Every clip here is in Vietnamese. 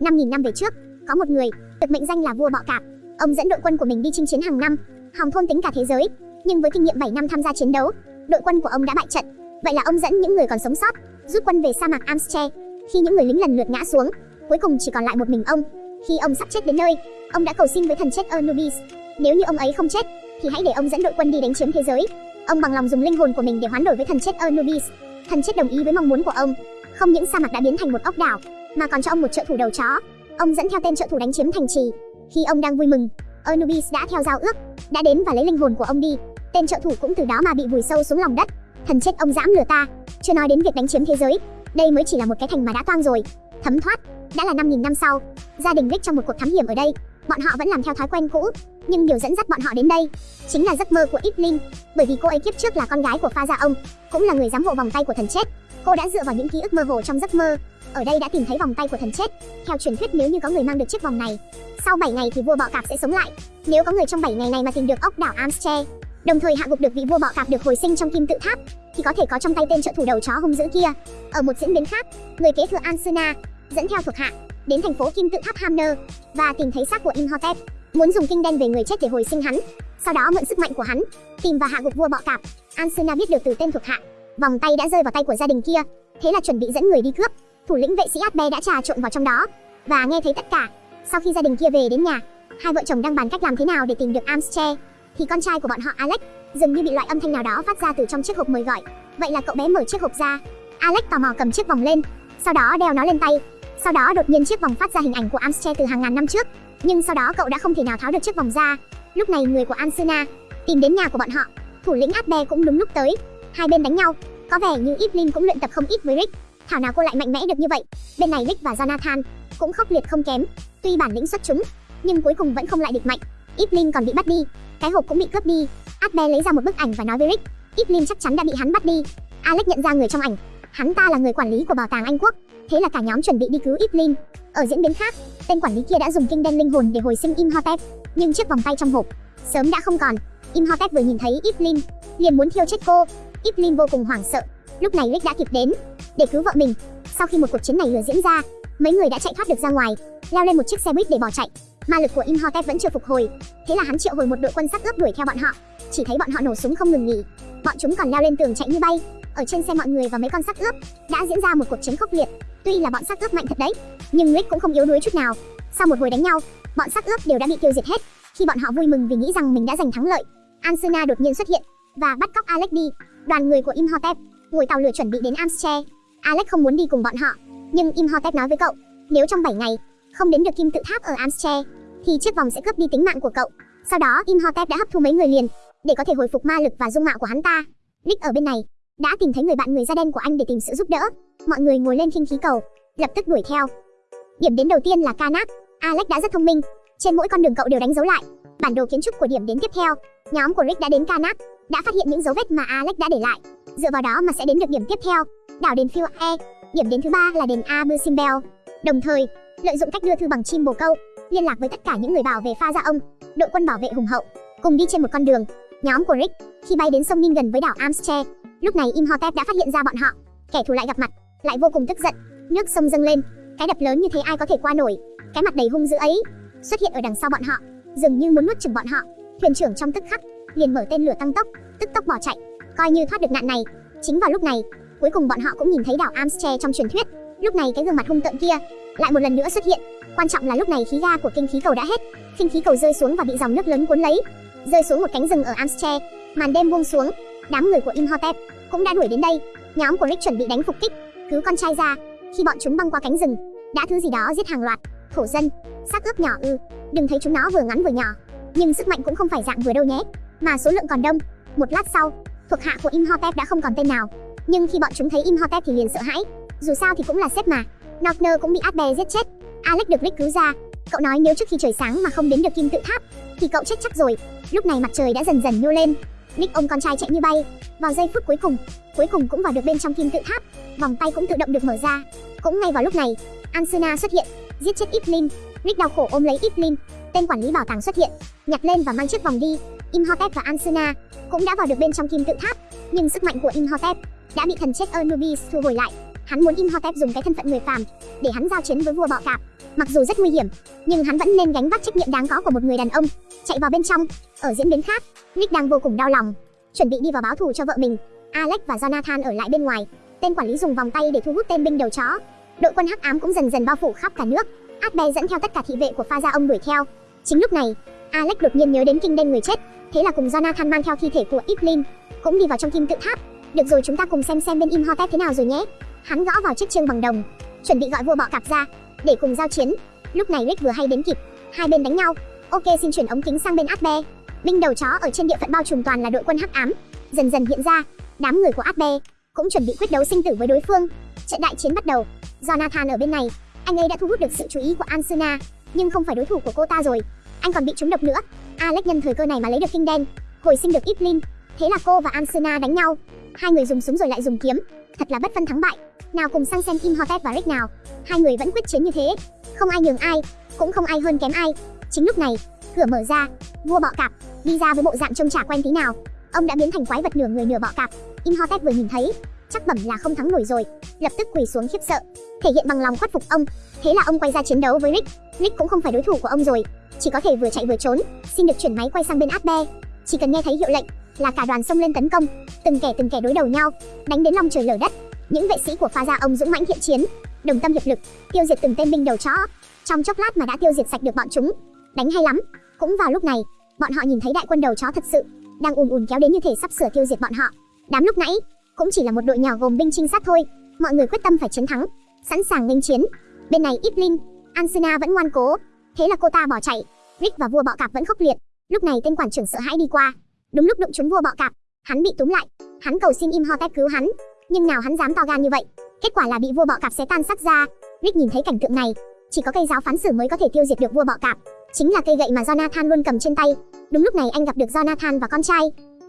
5.000 năm về trước, có một người, được mệnh danh là vua bọ cạp. Ông dẫn đội quân của mình đi chinh chiến hàng năm, hòng thôn tính cả thế giới. Nhưng với kinh nghiệm 7 năm tham gia chiến đấu, đội quân của ông đã bại trận. Vậy là ông dẫn những người còn sống sót, rút quân về sa mạc Amstre. Khi những người lính lần lượt ngã xuống, cuối cùng chỉ còn lại một mình ông. Khi ông sắp chết đến nơi, ông đã cầu xin với thần chết Anubis, nếu như ông ấy không chết, thì hãy để ông dẫn đội quân đi đánh chiếm thế giới. Ông bằng lòng dùng linh hồn của mình để hoán đổi với thần chết Anubis. Thần chết đồng ý với mong muốn của ông. Không những sa mạc đã biến thành một ốc đảo, mà còn cho ông một trợ thủ đầu chó. Ông dẫn theo tên trợ thủ đánh chiếm thành trì. Khi ông đang vui mừng, Anubis đã theo giao ước, đã đến và lấy linh hồn của ông đi. Tên trợ thủ cũng từ đó mà bị vùi sâu xuống lòng đất. Thần chết ông dám lừa ta, chưa nói đến việc đánh chiếm thế giới. Đây mới chỉ là một cái thành mà đã toang rồi. Thấm thoát, đã là 5.000 năm sau, gia đình Rick trong một cuộc thám hiểm ở đây, bọn họ vẫn làm theo thói quen cũ, nhưng điều dẫn dắt bọn họ đến đây chính là giấc mơ của Evelyn, bởi vì cô ấy kiếp trước là con gái của Pha Gia ông, cũng là người giám hộ vòng tay của thần chết. Cô đã dựa vào những ký ức mơ hồ trong giấc mơ, ở đây đã tìm thấy vòng tay của thần chết. Theo truyền thuyết nếu như có người mang được chiếc vòng này, sau 7 ngày thì vua bọ cạp sẽ sống lại. Nếu có người trong 7 ngày này mà tìm được ốc đảo Amstre, đồng thời hạ gục được vị vua bọ cạp được hồi sinh trong kim tự tháp, thì có thể có trong tay tên trợ thủ đầu chó hung dữ kia. Ở một diễn biến khác, người kế thừa Ansuna dẫn theo thuộc hạ đến thành phố kim tự tháp Hamner và tìm thấy xác của Imhotep, muốn dùng kinh đen về người chết để hồi sinh hắn. Sau đó mượn sức mạnh của hắn, tìm và hạ gục vua bọ cạp. Ansuna biết được từ tên thuộc hạ, vòng tay đã rơi vào tay của gia đình kia, thế là chuẩn bị dẫn người đi cướp. Thủ lĩnh vệ sĩ Atbe đã trà trộn vào trong đó và nghe thấy tất cả. Sau khi gia đình kia về đến nhà, hai vợ chồng đang bàn cách làm thế nào để tìm được Amstre, thì con trai của bọn họ Alex dường như bị loại âm thanh nào đó phát ra từ trong chiếc hộp mời gọi. Vậy là cậu bé mở chiếc hộp ra. Alex tò mò cầm chiếc vòng lên, sau đó đeo nó lên tay sau đó đột nhiên chiếc vòng phát ra hình ảnh của Amstre từ hàng ngàn năm trước, nhưng sau đó cậu đã không thể nào tháo được chiếc vòng ra. Lúc này người của Ansuna tìm đến nhà của bọn họ, thủ lĩnh Atbe cũng đúng lúc tới. Hai bên đánh nhau, có vẻ như Evelyn cũng luyện tập không ít với Rick. Thảo nào cô lại mạnh mẽ được như vậy. Bên này Rick và Jonathan cũng khốc liệt không kém, tuy bản lĩnh xuất chúng, nhưng cuối cùng vẫn không lại địch mạnh. Evelyn còn bị bắt đi, cái hộp cũng bị cướp đi. Atbe lấy ra một bức ảnh và nói với Rick, Evelyn chắc chắn đã bị hắn bắt đi. Alex nhận ra người trong ảnh, hắn ta là người quản lý của bảo tàng Anh quốc. Thế là cả nhóm chuẩn bị đi cứu Evelyn. Ở diễn biến khác, tên quản lý kia đã dùng kinh đen linh hồn để hồi sinh Imhotep, nhưng chiếc vòng tay trong hộp sớm đã không còn. Imhotep vừa nhìn thấy Evelyn, liền muốn thiêu chết cô. Evelyn vô cùng hoảng sợ. Lúc này Rick đã kịp đến để cứu vợ mình. Sau khi một cuộc chiến này lửa diễn ra, mấy người đã chạy thoát được ra ngoài, leo lên một chiếc xe buýt để bỏ chạy. Ma lực của Imhotep vẫn chưa phục hồi, thế là hắn triệu hồi một đội quân sắt ướp đuổi theo bọn họ. Chỉ thấy bọn họ nổ súng không ngừng nghỉ, bọn chúng còn leo lên tường chạy như bay. Ở trên xe mọi người và mấy con sắt ướp đã diễn ra một cuộc chiến khốc liệt. Tuy là bọn sát ướp mạnh thật đấy, nhưng Rick cũng không yếu đuối chút nào. Sau một hồi đánh nhau, bọn sát ướp đều đã bị tiêu diệt hết. Khi bọn họ vui mừng vì nghĩ rằng mình đã giành thắng lợi, Ansuna đột nhiên xuất hiện và bắt cóc Alex đi. Đoàn người của Imhotep ngồi tàu lửa chuẩn bị đến Amstre. Alex không muốn đi cùng bọn họ, nhưng Imhotep nói với cậu, nếu trong 7 ngày không đến được kim tự tháp ở Amstre, thì chiếc vòng sẽ cướp đi tính mạng của cậu. Sau đó Imhotep đã hấp thu mấy người liền để có thể hồi phục ma lực và dung mạo của hắn ta. Rick ở bên này đã tìm thấy người bạn người da đen của anh để tìm sự giúp đỡ. Mọi người ngồi lên khinh khí cầu, lập tức đuổi theo. Điểm đến đầu tiên là Kanak. Alex đã rất thông minh, trên mỗi con đường cậu đều đánh dấu lại bản đồ kiến trúc của điểm đến tiếp theo. Nhóm của Rick đã đến Kanak, đã phát hiện những dấu vết mà Alex đã để lại. Dựa vào đó mà sẽ đến được điểm tiếp theo, đảo đền Phil E. Điểm đến thứ ba là đền Abusimbel. Đồng thời, lợi dụng cách đưa thư bằng chim bồ câu, liên lạc với tất cả những người bảo vệ pha gia ông, đội quân bảo vệ hùng hậu, cùng đi trên một con đường. Nhóm của Rick khi bay đến sông Ninh gần với đảo Amstre, lúc này Imhotep đã phát hiện ra bọn họ. Kẻ thù lại gặp mặt, lại vô cùng tức giận. Nước sông dâng lên, cái đập lớn như thế ai có thể qua nổi? Cái mặt đầy hung dữ ấy xuất hiện ở đằng sau bọn họ, dường như muốn nuốt chửng bọn họ. Thuyền trưởng trong tức khắc liền mở tên lửa tăng tốc, tức tốc bỏ chạy, coi như thoát được nạn này. Chính vào lúc này, cuối cùng bọn họ cũng nhìn thấy đảo Amstre trong truyền thuyết. Lúc này cái gương mặt hung tợn kia lại một lần nữa xuất hiện. Quan trọng là lúc này khí ga của kinh khí cầu đã hết, kinh khí cầu rơi xuống và bị dòng nước lớn cuốn lấy, rơi xuống một cánh rừng ở Amstre. Màn đêm buông xuống, đám người của Imhotep cũng đã đuổi đến đây. Nhóm của Rick chuẩn bị đánh phục kích, cứu con trai ra. Khi bọn chúng băng qua cánh rừng, đã thứ gì đó giết hàng loạt thổ dân, xác ướp nhỏ ư? Đừng thấy chúng nó vừa ngắn vừa nhỏ, nhưng sức mạnh cũng không phải dạng vừa đâu nhé, mà số lượng còn đông. Một lát sau, thuộc hạ của Imhotep đã không còn tên nào, nhưng khi bọn chúng thấy Imhotep thì liền sợ hãi. Dù sao thì cũng là sếp mà. Nogner cũng bị adbe giết chết. Alex được Rick cứu ra. Cậu nói nếu trước khi trời sáng mà không đến được kim tự tháp, thì cậu chết chắc rồi. Lúc này mặt trời đã dần dần nhô lên. Nick ôm con trai chạy như bay. Vào giây phút cuối cùng, cuối cùng cũng vào được bên trong kim tự tháp. Vòng tay cũng tự động được mở ra. Cũng ngay vào lúc này, Ansuna xuất hiện, giết chết Iplin. Nick đau khổ ôm lấy Iplin, Tên quản lý bảo tàng xuất hiện, nhặt lên và mang chiếc vòng đi. Imhotep và Ansuna cũng đã vào được bên trong kim tự tháp, nhưng sức mạnh của Imhotep đã bị thần chết Anubis thu hồi lại. Hắn muốn Imhotep dùng cái thân phận người phàm để hắn giao chiến với vua bọ cạp. Mặc dù rất nguy hiểm, nhưng hắn vẫn nên gánh vác trách nhiệm đáng có của một người đàn ông. Chạy vào bên trong, ở diễn biến khác, Rick đang vô cùng đau lòng, chuẩn bị đi vào báo thù cho vợ mình. Alex và Jonathan ở lại bên ngoài. Tên quản lý dùng vòng tay để thu hút tên binh đầu chó. Đội quân hắc ám cũng dần dần bao phủ khắp cả nước. Adbe dẫn theo tất cả thị vệ của pha gia ông đuổi theo. Chính lúc này, Alex đột nhiên nhớ đến kinh đen người chết, thế là cùng Jonathan mang theo thi thể của Iplin, cũng đi vào trong kim tự tháp. Được rồi chúng ta cùng xem xem bên Imhotep thế nào rồi nhé. Hắn gõ vào chiếc chương bằng đồng, chuẩn bị gọi vua bọ cạp ra để cùng giao chiến. Lúc này Rick vừa hay đến kịp, hai bên đánh nhau. Ok xin chuyển ống kính sang bên Adbe. Binh đầu chó ở trên địa phận bao trùm toàn là đội quân hắc ám, dần dần hiện ra. Đám người của Adbe cũng chuẩn bị quyết đấu sinh tử với đối phương. Trận đại chiến bắt đầu. Jonathan ở bên này, anh ấy đã thu hút được sự chú ý của Ansuna, nhưng không phải đối thủ của cô ta rồi. Anh còn bị trúng độc nữa. Alex nhân thời cơ này mà lấy được kinh đen, hồi sinh được Iplin. Thế là cô và Ansuna đánh nhau. Hai người dùng súng rồi lại dùng kiếm, thật là bất phân thắng bại. Nào cùng sang xem Imhotep và Rick nào. Hai người vẫn quyết chiến như thế, không ai nhường ai, cũng không ai hơn kém ai. Chính lúc này, cửa mở ra, vua bọ cạp đi ra với bộ dạng trông chả quen tí nào. Ông đã biến thành quái vật nửa người nửa bọ cạp. Imhotep vừa nhìn thấy, chắc bẩm là không thắng nổi rồi, lập tức quỳ xuống khiếp sợ, thể hiện bằng lòng khuất phục ông. Thế là ông quay ra chiến đấu với Rick. Rick cũng không phải đối thủ của ông rồi, chỉ có thể vừa chạy vừa trốn. Xin được chuyển máy quay sang bên Atbe. Chỉ cần nghe thấy hiệu lệnh là cả đoàn xông lên tấn công, từng kẻ từng kẻ đối đầu nhau, đánh đến long trời lở đất. Những vệ sĩ của pha gia ông dũng mãnh thiện chiến, đồng tâm hiệp lực, tiêu diệt từng tên binh đầu chó. Trong chốc lát mà đã tiêu diệt sạch được bọn chúng. Đánh hay lắm. Cũng vào lúc này, bọn họ nhìn thấy đại quân đầu chó thật sự đang ùn ùn kéo đến như thể sắp sửa tiêu diệt bọn họ. Đám lúc nãy cũng chỉ là một đội nhỏ gồm binh trinh sát thôi. Mọi người quyết tâm phải chiến thắng, sẵn sàng nghênh chiến. Bên này ít linh, Ansina vẫn ngoan cố, thế là cô ta bỏ chạy. Rick và vua bọ cạp vẫn khốc liệt. Lúc này tên quản trưởng sợ hãi đi qua, đúng lúc đụng trúng vua bọ cạp, hắn bị túm lại. Hắn cầu xin Imhotep cứu hắn, nhưng nào hắn dám to gan như vậy. Kết quả là bị vua bọ cạp xé tan xác ra. Rick nhìn thấy cảnh tượng này, chỉ có cây giáo phán xử mới có thể tiêu diệt được vua bọ cạp, chính là cây gậy mà Jonathan luôn cầm trên tay. Đúng lúc này anh gặp được Jonathan và con trai,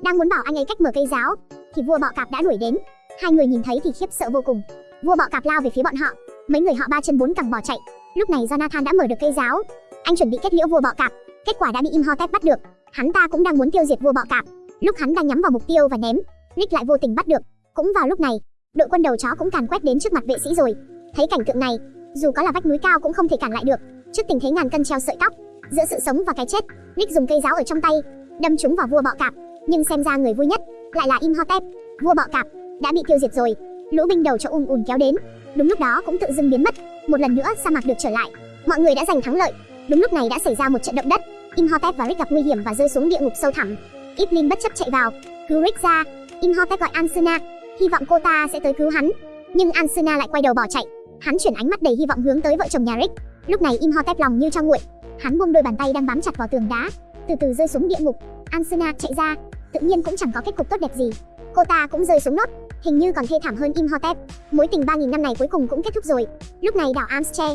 đang muốn bảo anh ấy cách mở cây giáo, thì vua bọ cạp đã đuổi đến. Hai người nhìn thấy thì khiếp sợ vô cùng. Vua bọ cạp lao về phía bọn họ, mấy người họ ba chân bốn cẳng bỏ chạy. Lúc này Jonathan đã mở được cây giáo, anh chuẩn bị kết liễu vua bọ cạp, kết quả đã bị Imhotep bắt được. Hắn ta cũng đang muốn tiêu diệt vua bọ cạp. Lúc hắn đang nhắm vào mục tiêu và ném, Rick lại vô tình bắt được. Cũng vào lúc này, đội quân đầu chó cũng càn quét đến trước mặt vệ sĩ rồi. Thấy cảnh tượng này, dù có là vách núi cao cũng không thể cản lại được. Trước tình thế ngàn cân treo sợi tóc, giữa sự sống và cái chết, Rick dùng cây giáo ở trong tay, đâm trúng vào vua bọ cạp. Nhưng xem ra người vui nhất lại là Imhotep. Vua bọ cạp đã bị tiêu diệt rồi. Lũ binh đầu cho ùn ùn kéo đến. Đúng lúc đó cũng tự dưng biến mất. Một lần nữa sa mạc được trở lại. Mọi người đã giành thắng lợi. Đúng lúc này đã xảy ra một trận động đất. Imhotep và Rick gặp nguy hiểm và rơi xuống địa ngục sâu thẳm. Iplin bất chấp chạy vào, cứu Rick ra. Imhotep gọi Ansuna, hy vọng cô ta sẽ tới cứu hắn. Nhưng Ansuna lại quay đầu bỏ chạy. Hắn chuyển ánh mắt đầy hy vọng hướng tới vợ chồng nhà Rick. Lúc này Imhotep lòng như cho nguội. Hắn buông đôi bàn tay đang bám chặt vào tường đá, từ từ rơi xuống địa ngục. Ansuna chạy ra, tự nhiên cũng chẳng có kết cục tốt đẹp gì. Cô ta cũng rơi xuống nốt, hình như còn thê thảm hơn Imhotep. Mối tình 3000 năm này cuối cùng cũng kết thúc rồi. Lúc này đảo Amstre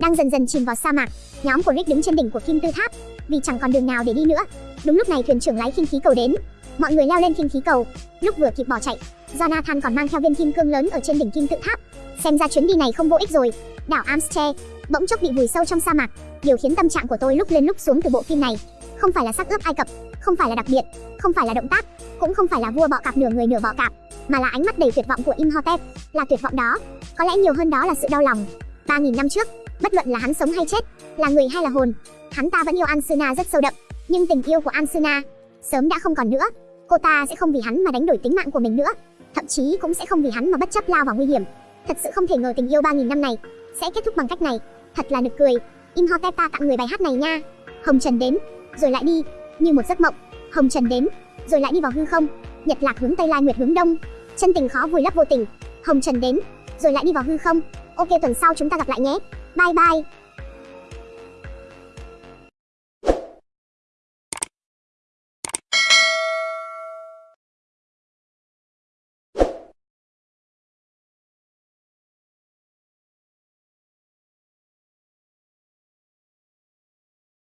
đang dần dần chìm vào sa mạc. Nhóm của Rick đứng trên đỉnh của kim tư tháp, vì chẳng còn đường nào để đi nữa. Đúng lúc này thuyền trưởng lái khinh khí cầu đến, mọi người leo lên khinh khí cầu. Lúc vừa kịp bỏ chạy, Jonathan còn mang theo viên kim cương lớn ở trên đỉnh kim tự tháp. Xem ra chuyến đi này không vô ích rồi. Đảo Amstre bỗng chốc bị vùi sâu trong sa mạc. Điều khiến tâm trạng của tôi lúc lên lúc xuống từ bộ phim này không phải là sắc ướp Ai Cập, không phải là đặc biệt, không phải là động tác, cũng không phải là vua bọ cạp nửa người nửa bọ cạp, mà là ánh mắt đầy tuyệt vọng của Imhotep. Là tuyệt vọng đó, có lẽ nhiều hơn đó là sự đau lòng. 3000 năm trước, bất luận là hắn sống hay chết, là người hay là hồn, hắn ta vẫn yêu Ansuna rất sâu đậm, nhưng tình yêu của Ansuna sớm đã không còn nữa. Cô ta sẽ không vì hắn mà đánh đổi tính mạng của mình nữa, thậm chí cũng sẽ không vì hắn mà bất chấp lao vào nguy hiểm. Thật sự không thể ngờ tình yêu 3000 năm này sẽ kết thúc bằng cách này. Thật là nực cười. Imhotep ta tặng người bài hát này nha. Hồng Trần đến, rồi lại đi, như một giấc mộng. Hồng Trần đến, rồi lại đi vào hư không. Nhật lạc hướng tây lai nguyệt hướng đông. Chân tình khó vùi lấp vô tình. Hồng Trần đến, rồi lại đi vào hư không. Ok tuần sau chúng ta gặp lại nhé. Bye bye.